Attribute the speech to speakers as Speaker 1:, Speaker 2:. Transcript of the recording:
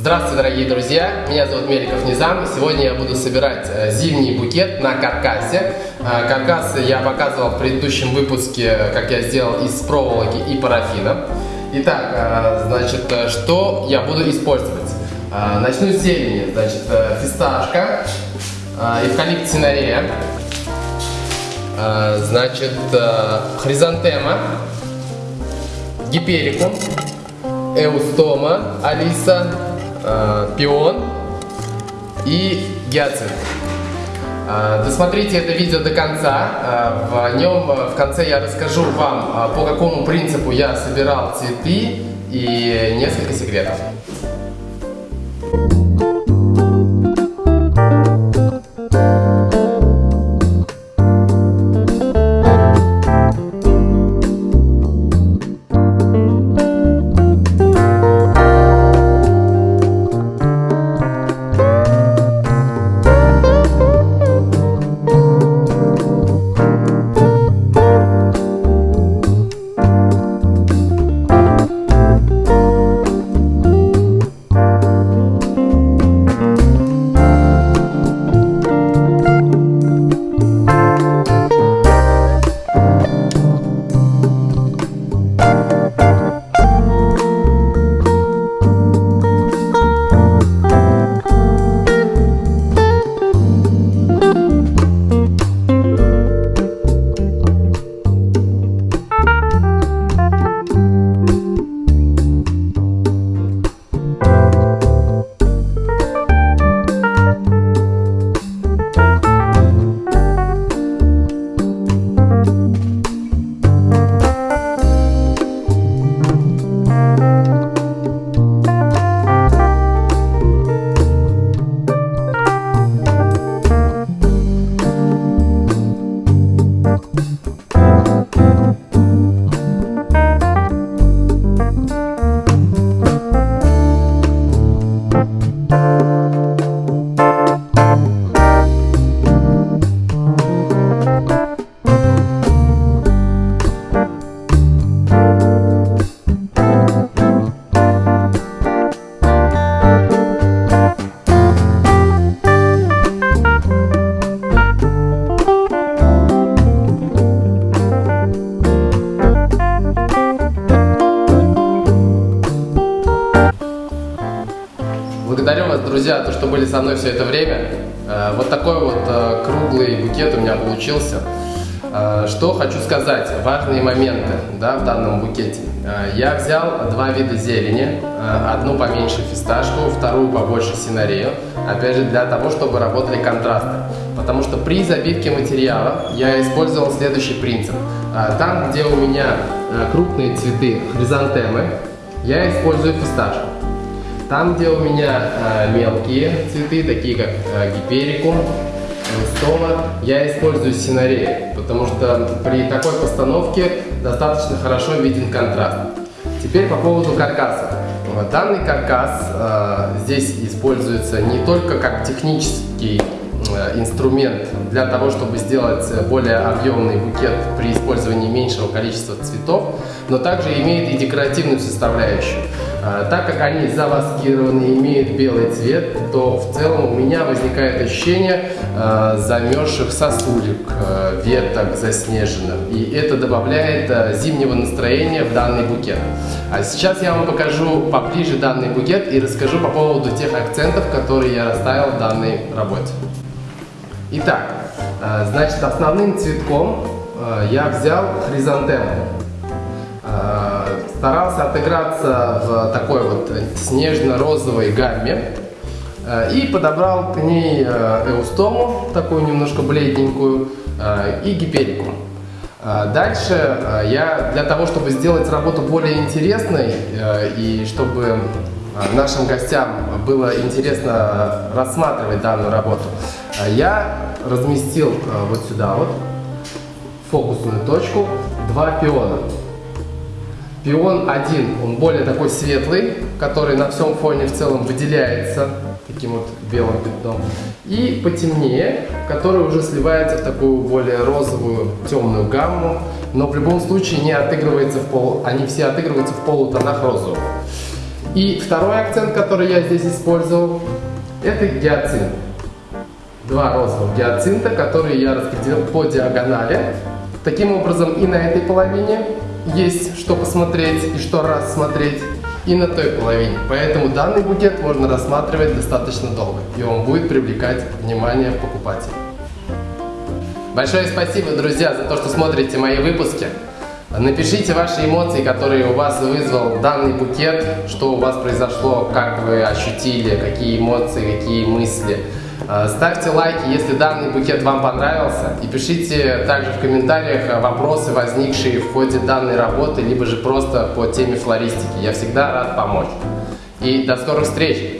Speaker 1: Здравствуйте, дорогие друзья! Меня зовут Меликов Низам. Сегодня я буду собирать э, зимний букет на каркасе. Э, каркас я показывал в предыдущем выпуске, как я сделал из проволоки и парафина. Итак, э, значит, что я буду использовать? Начну с зелени. Значит, фисташка, эвкалипт синарея, значит, хризантема, гиперикум, эустома, алиса, э, пион и гиацинт. Э, досмотрите это видео до конца. Э, в нем в конце я расскажу вам, по какому принципу я собирал цветы и несколько секретов. Друзья, то, что были со мной все это время. Э, вот такой вот э, круглый букет у меня получился. Э, что хочу сказать, важные моменты да, в данном букете. Я взял два вида зелени, одну поменьше фисташку, вторую побольше синарею, опять же для того, чтобы работали контрасты. Потому что при забивке материала я использовал следующий принцип. Там, где у меня крупные цветы хризантемы, я использую фисташку. Там, где у меня э, мелкие цветы, такие как э, гиперикум, стома, я использую синарей, потому что при такой постановке достаточно хорошо виден контраст. Теперь по поводу каркаса. Данный каркас э, здесь используется не только как технический э, инструмент для того, чтобы сделать более объемный букет при использовании меньшего количества цветов, но также имеет и декоративную составляющую. А, так как они заваскированы и имеют белый цвет, то в целом у меня возникает ощущение э, замерзших сосулек, э, веток заснеженных. И это добавляет зимнего настроения в данный букет. А сейчас я вам покажу поближе данный букет и расскажу по поводу тех акцентов, которые я расставил в данной работе. Итак, значит основным цветком я взял хризантему. Э, старался отыграться в такой вот снежно-розовой гамме э, и подобрал к ней э, эустому, такую немножко бледненькую, и гиперику. Дальше я для того, чтобы сделать работу более интересной и чтобы нашим гостям было интересно рассматривать данную работу, я разместил вот сюда вот фокусную точку два пиона. Пион один, он более такой светлый, который на всем фоне в целом выделяется таким вот белым пятном. И потемнее, который уже сливается в такую более розовую, темную гамму, но в любом случае не отыгрывается в пол, они все отыгрываются в полутонах розового. И второй акцент, который я здесь использовал, это гиацинт. Два розовых гиацинта, которые я распределил по диагонали. Таким образом и на этой половине есть что посмотреть и что рассмотреть и на той половине. Поэтому данный букет можно рассматривать достаточно долго, и он будет привлекать внимание покупателей. Большое спасибо, друзья, за то, что смотрите мои выпуски. Напишите ваши эмоции, которые у вас вызвал данный букет, что у вас произошло, как вы ощутили, какие эмоции, какие мысли. А, ставьте лайки, если данный букет вам понравился, и пишите также в комментариях вопросы, возникшие в ходе данной работы, либо же просто по теме флористики. Я всегда рад помочь. И до скорых встреч!